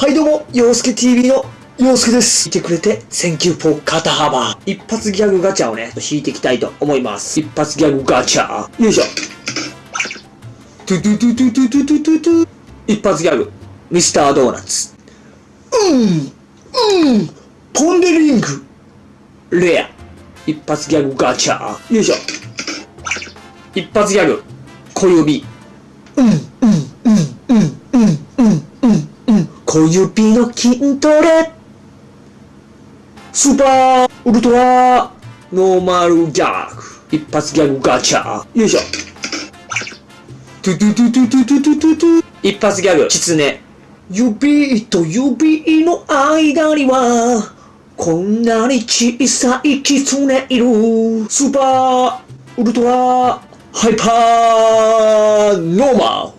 はいどうも、洋介 TV の洋介です。見てくれて、 thank you for 肩幅。一発ギャグガチャをね、引いていきたいと思います。一発ギャグガチャ。よいしょ。トゥトゥトゥトゥトゥトゥトゥトゥトゥ。一発ギャグ。ミスタードーナツ。うん、うん、ポンデリング。レア。一発ギャグガチャ。よいしょ。一発ギャグ。小指。うん、小指の筋トレ。スーパーウルトラノーマルギャグ。一発ギャグガチャ。よいしょ。トゥトゥトゥトゥトゥトゥトゥトゥトゥ。一発ギャグ、キツネ。指と指の間には、こんなに小さいキツネいる。スーパーウルトラハイパーノーマル